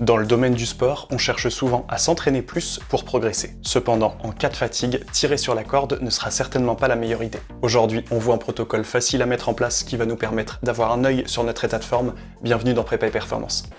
Dans le domaine du sport, on cherche souvent à s'entraîner plus pour progresser. Cependant, en cas de fatigue, tirer sur la corde ne sera certainement pas la meilleure idée. Aujourd'hui, on voit un protocole facile à mettre en place qui va nous permettre d'avoir un œil sur notre état de forme. Bienvenue dans Prépa et Performance.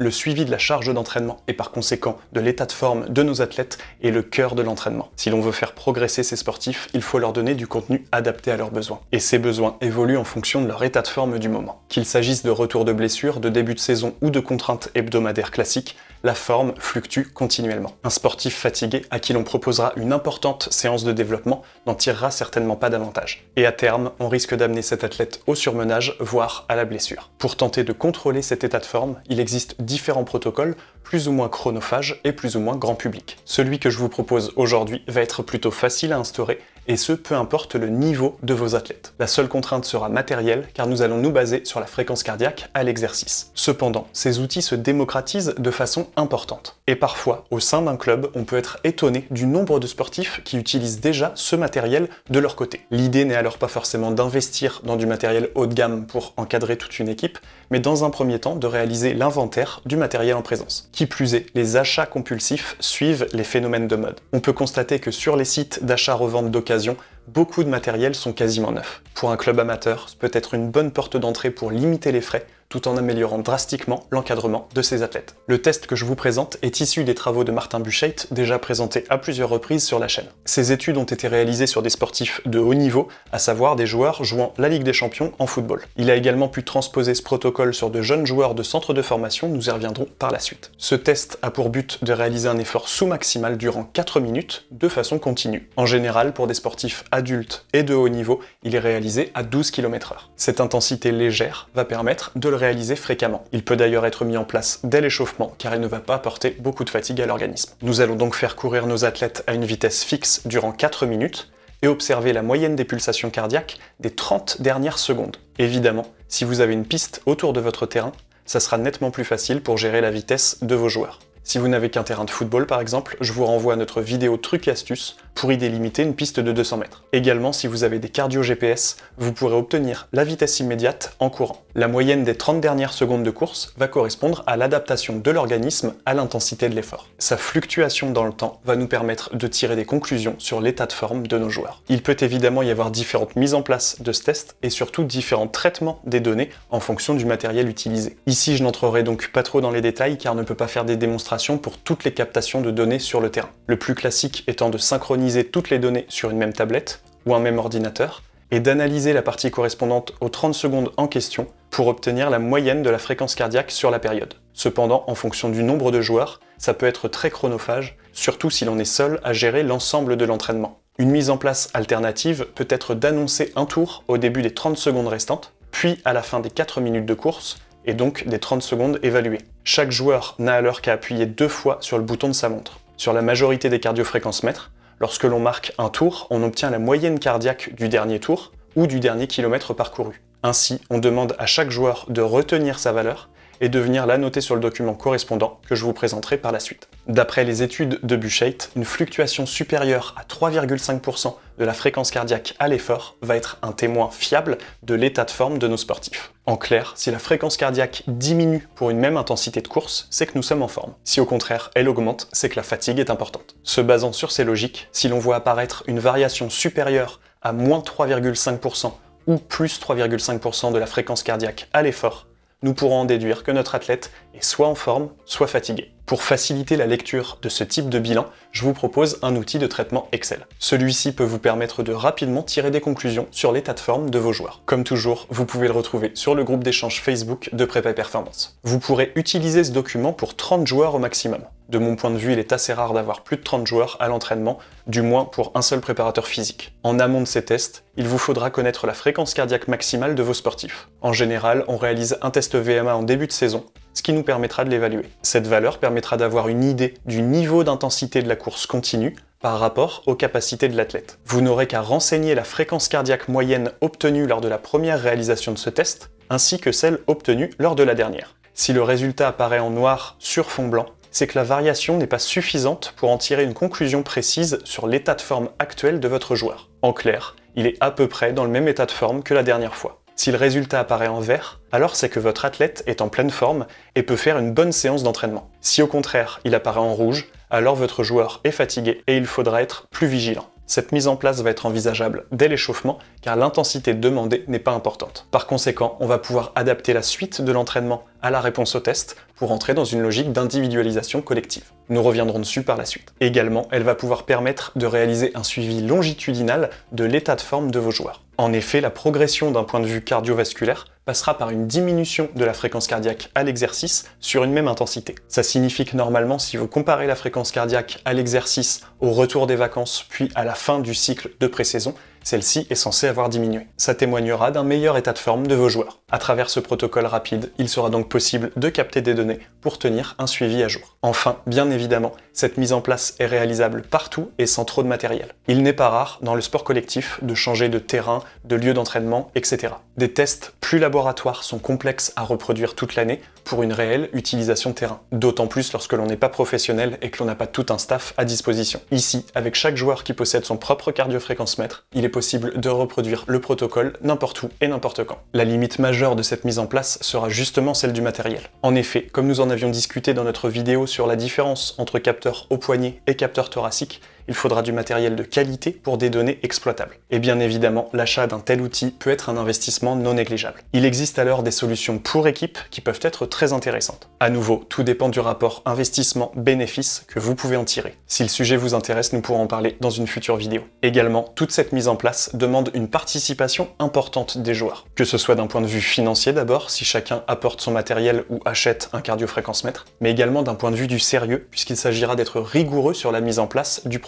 Le suivi de la charge d'entraînement et par conséquent de l'état de forme de nos athlètes est le cœur de l'entraînement. Si l'on veut faire progresser ces sportifs, il faut leur donner du contenu adapté à leurs besoins. Et ces besoins évoluent en fonction de leur état de forme du moment. Qu'il s'agisse de retour de blessure, de début de saison ou de contraintes hebdomadaires classiques, la forme fluctue continuellement. Un sportif fatigué à qui l'on proposera une importante séance de développement n'en tirera certainement pas davantage. Et à terme, on risque d'amener cet athlète au surmenage, voire à la blessure. Pour tenter de contrôler cet état de forme, il existe différents protocoles, plus ou moins chronophages et plus ou moins grand public. Celui que je vous propose aujourd'hui va être plutôt facile à instaurer et ce, peu importe le niveau de vos athlètes. La seule contrainte sera matérielle, car nous allons nous baser sur la fréquence cardiaque à l'exercice. Cependant, ces outils se démocratisent de façon importante. Et parfois, au sein d'un club, on peut être étonné du nombre de sportifs qui utilisent déjà ce matériel de leur côté. L'idée n'est alors pas forcément d'investir dans du matériel haut de gamme pour encadrer toute une équipe, mais dans un premier temps de réaliser l'inventaire du matériel en présence. Qui plus est, les achats compulsifs suivent les phénomènes de mode. On peut constater que sur les sites d'achat-revente d'occasion, beaucoup de matériel sont quasiment neufs. Pour un club amateur, ce peut être une bonne porte d'entrée pour limiter les frais tout en améliorant drastiquement l'encadrement de ses athlètes. Le test que je vous présente est issu des travaux de Martin Buchheit, déjà présentés à plusieurs reprises sur la chaîne. Ces études ont été réalisées sur des sportifs de haut niveau, à savoir des joueurs jouant la Ligue des Champions en football. Il a également pu transposer ce protocole sur de jeunes joueurs de centres de formation, nous y reviendrons par la suite. Ce test a pour but de réaliser un effort sous-maximal durant 4 minutes, de façon continue. En général, pour des sportifs adultes et de haut niveau, il est réalisé à 12 km h Cette intensité légère va permettre de le réaliser fréquemment. Il peut d'ailleurs être mis en place dès l'échauffement, car il ne va pas apporter beaucoup de fatigue à l'organisme. Nous allons donc faire courir nos athlètes à une vitesse fixe durant 4 minutes, et observer la moyenne des pulsations cardiaques des 30 dernières secondes. Évidemment, si vous avez une piste autour de votre terrain, ça sera nettement plus facile pour gérer la vitesse de vos joueurs. Si vous n'avez qu'un terrain de football par exemple, je vous renvoie à notre vidéo truc et astuces pour y délimiter une piste de 200 mètres. Également, si vous avez des cardio GPS, vous pourrez obtenir la vitesse immédiate en courant. La moyenne des 30 dernières secondes de course va correspondre à l'adaptation de l'organisme à l'intensité de l'effort. Sa fluctuation dans le temps va nous permettre de tirer des conclusions sur l'état de forme de nos joueurs. Il peut évidemment y avoir différentes mises en place de ce test et surtout différents traitements des données en fonction du matériel utilisé. Ici, je n'entrerai donc pas trop dans les détails car on ne peut pas faire des démonstrations pour toutes les captations de données sur le terrain. Le plus classique étant de synchroniser toutes les données sur une même tablette ou un même ordinateur, et d'analyser la partie correspondante aux 30 secondes en question pour obtenir la moyenne de la fréquence cardiaque sur la période. Cependant, en fonction du nombre de joueurs, ça peut être très chronophage, surtout si l'on est seul à gérer l'ensemble de l'entraînement. Une mise en place alternative peut être d'annoncer un tour au début des 30 secondes restantes, puis à la fin des 4 minutes de course, et donc des 30 secondes évaluées. Chaque joueur n'a alors qu'à appuyer deux fois sur le bouton de sa montre. Sur la majorité des cardiofréquences mètres, Lorsque l'on marque un tour, on obtient la moyenne cardiaque du dernier tour ou du dernier kilomètre parcouru. Ainsi, on demande à chaque joueur de retenir sa valeur et de venir la noter sur le document correspondant que je vous présenterai par la suite. D'après les études de Buchheit, une fluctuation supérieure à 3,5% de la fréquence cardiaque à l'effort va être un témoin fiable de l'état de forme de nos sportifs. En clair, si la fréquence cardiaque diminue pour une même intensité de course, c'est que nous sommes en forme. Si au contraire elle augmente, c'est que la fatigue est importante. Se basant sur ces logiques, si l'on voit apparaître une variation supérieure à moins 3,5% ou plus 3,5% de la fréquence cardiaque à l'effort, nous pourrons en déduire que notre athlète est soit en forme, soit fatigué. Pour faciliter la lecture de ce type de bilan, je vous propose un outil de traitement Excel. Celui-ci peut vous permettre de rapidement tirer des conclusions sur l'état de forme de vos joueurs. Comme toujours, vous pouvez le retrouver sur le groupe d'échange Facebook de Prépa Performance. Vous pourrez utiliser ce document pour 30 joueurs au maximum. De mon point de vue, il est assez rare d'avoir plus de 30 joueurs à l'entraînement, du moins pour un seul préparateur physique. En amont de ces tests, il vous faudra connaître la fréquence cardiaque maximale de vos sportifs. En général, on réalise un test VMA en début de saison, ce qui nous permettra de l'évaluer. Cette valeur permettra d'avoir une idée du niveau d'intensité de la course continue par rapport aux capacités de l'athlète. Vous n'aurez qu'à renseigner la fréquence cardiaque moyenne obtenue lors de la première réalisation de ce test, ainsi que celle obtenue lors de la dernière. Si le résultat apparaît en noir sur fond blanc, c'est que la variation n'est pas suffisante pour en tirer une conclusion précise sur l'état de forme actuel de votre joueur. En clair, il est à peu près dans le même état de forme que la dernière fois. Si le résultat apparaît en vert, alors c'est que votre athlète est en pleine forme et peut faire une bonne séance d'entraînement. Si au contraire il apparaît en rouge, alors votre joueur est fatigué et il faudra être plus vigilant. Cette mise en place va être envisageable dès l'échauffement car l'intensité demandée n'est pas importante. Par conséquent, on va pouvoir adapter la suite de l'entraînement à la réponse au test pour entrer dans une logique d'individualisation collective. Nous reviendrons dessus par la suite. Également, elle va pouvoir permettre de réaliser un suivi longitudinal de l'état de forme de vos joueurs. En effet, la progression d'un point de vue cardiovasculaire passera par une diminution de la fréquence cardiaque à l'exercice sur une même intensité. Ça signifie que normalement, si vous comparez la fréquence cardiaque à l'exercice, au retour des vacances, puis à la fin du cycle de pré-saison, celle-ci est censée avoir diminué. Ça témoignera d'un meilleur état de forme de vos joueurs. À travers ce protocole rapide, il sera donc possible de capter des données pour tenir un suivi à jour. Enfin, bien évidemment, cette mise en place est réalisable partout et sans trop de matériel. Il n'est pas rare, dans le sport collectif, de changer de terrain, de lieu d'entraînement, etc. Des tests plus laboratoires sont complexes à reproduire toute l'année pour une réelle utilisation terrain. D'autant plus lorsque l'on n'est pas professionnel et que l'on n'a pas tout un staff à disposition. Ici, avec chaque joueur qui possède son propre cardiofréquence-mètre, il est possible de reproduire le protocole n'importe où et n'importe quand. La limite majeure de cette mise en place sera justement celle du matériel. En effet, comme nous en avions discuté dans notre vidéo sur la différence entre capteur au poignet et capteur thoracique, il faudra du matériel de qualité pour des données exploitables. Et bien évidemment, l'achat d'un tel outil peut être un investissement non négligeable. Il existe alors des solutions pour équipe qui peuvent être très intéressantes. À nouveau, tout dépend du rapport investissement-bénéfice que vous pouvez en tirer. Si le sujet vous intéresse, nous pourrons en parler dans une future vidéo. Également, toute cette mise en place demande une participation importante des joueurs. Que ce soit d'un point de vue financier d'abord, si chacun apporte son matériel ou achète un cardiofréquence-mètre, mais également d'un point de vue du sérieux, puisqu'il s'agira d'être rigoureux sur la mise en place du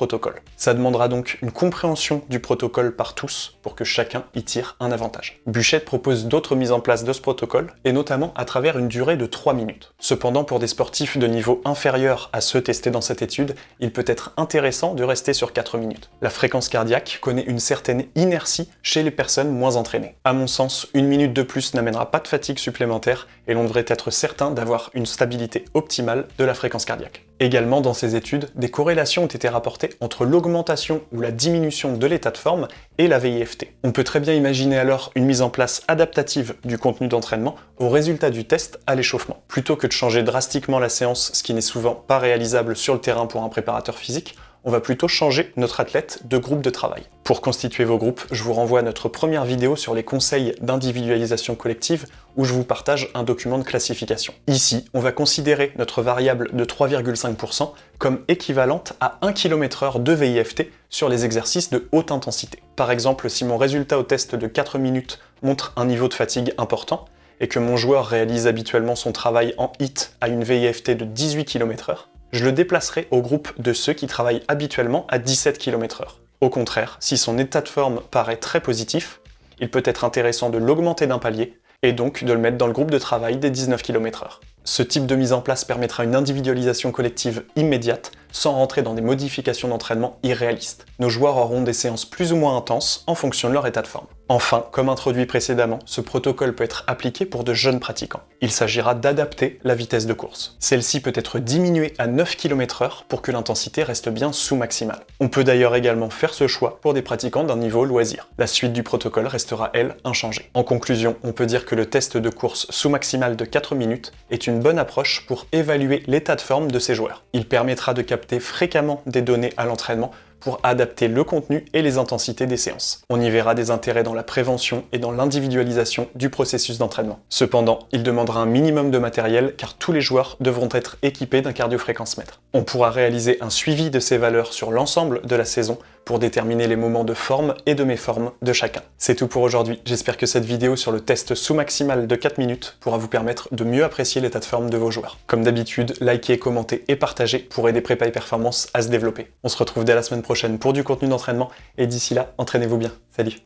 Ça demandera donc une compréhension du protocole par tous pour que chacun y tire un avantage. Buchette propose d'autres mises en place de ce protocole, et notamment à travers une durée de 3 minutes. Cependant, pour des sportifs de niveau inférieur à ceux testés dans cette étude, il peut être intéressant de rester sur 4 minutes. La fréquence cardiaque connaît une certaine inertie chez les personnes moins entraînées. À mon sens, une minute de plus n'amènera pas de fatigue supplémentaire et l'on devrait être certain d'avoir une stabilité optimale de la fréquence cardiaque. Également, dans ces études, des corrélations ont été rapportées entre l'augmentation ou la diminution de l'état de forme et la VIFT. On peut très bien imaginer alors une mise en place adaptative du contenu d'entraînement au résultat du test à l'échauffement. Plutôt que de changer drastiquement la séance, ce qui n'est souvent pas réalisable sur le terrain pour un préparateur physique, on va plutôt changer notre athlète de groupe de travail. Pour constituer vos groupes, je vous renvoie à notre première vidéo sur les conseils d'individualisation collective où je vous partage un document de classification. Ici, on va considérer notre variable de 3,5% comme équivalente à 1 km h de VIFT sur les exercices de haute intensité. Par exemple, si mon résultat au test de 4 minutes montre un niveau de fatigue important, et que mon joueur réalise habituellement son travail en HIT à une VIFT de 18 km h je le déplacerai au groupe de ceux qui travaillent habituellement à 17 km h Au contraire, si son état de forme paraît très positif, il peut être intéressant de l'augmenter d'un palier, et donc de le mettre dans le groupe de travail des 19 km h Ce type de mise en place permettra une individualisation collective immédiate, sans rentrer dans des modifications d'entraînement irréalistes. Nos joueurs auront des séances plus ou moins intenses en fonction de leur état de forme. Enfin, comme introduit précédemment, ce protocole peut être appliqué pour de jeunes pratiquants. Il s'agira d'adapter la vitesse de course. Celle-ci peut être diminuée à 9 km h pour que l'intensité reste bien sous maximale. On peut d'ailleurs également faire ce choix pour des pratiquants d'un niveau loisir. La suite du protocole restera, elle, inchangée. En conclusion, on peut dire que le test de course sous maximale de 4 minutes est une bonne approche pour évaluer l'état de forme de ces joueurs. Il permettra de capter fréquemment des données à l'entraînement pour adapter le contenu et les intensités des séances. On y verra des intérêts dans la prévention et dans l'individualisation du processus d'entraînement. Cependant, il demandera un minimum de matériel car tous les joueurs devront être équipés d'un cardiofréquence-mètre. On pourra réaliser un suivi de ces valeurs sur l'ensemble de la saison pour déterminer les moments de forme et de méforme de chacun. C'est tout pour aujourd'hui, j'espère que cette vidéo sur le test sous-maximal de 4 minutes pourra vous permettre de mieux apprécier l'état de forme de vos joueurs. Comme d'habitude, likez, commentez et partagez pour aider Prépa et Performance à se développer. On se retrouve dès la semaine prochaine pour du contenu d'entraînement, et d'ici là, entraînez-vous bien. Salut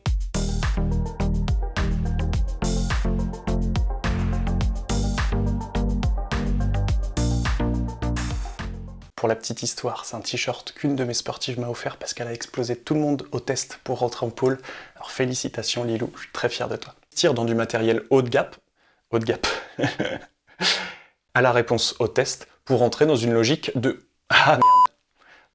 Pour la petite histoire, c'est un t-shirt qu'une de mes sportives m'a offert parce qu'elle a explosé tout le monde au test pour rentrer en pôle. Alors félicitations Lilou, je suis très fier de toi. Tire dans du matériel haut de gap, haut de gap, à la réponse au test pour rentrer dans une logique de « Ah merde !»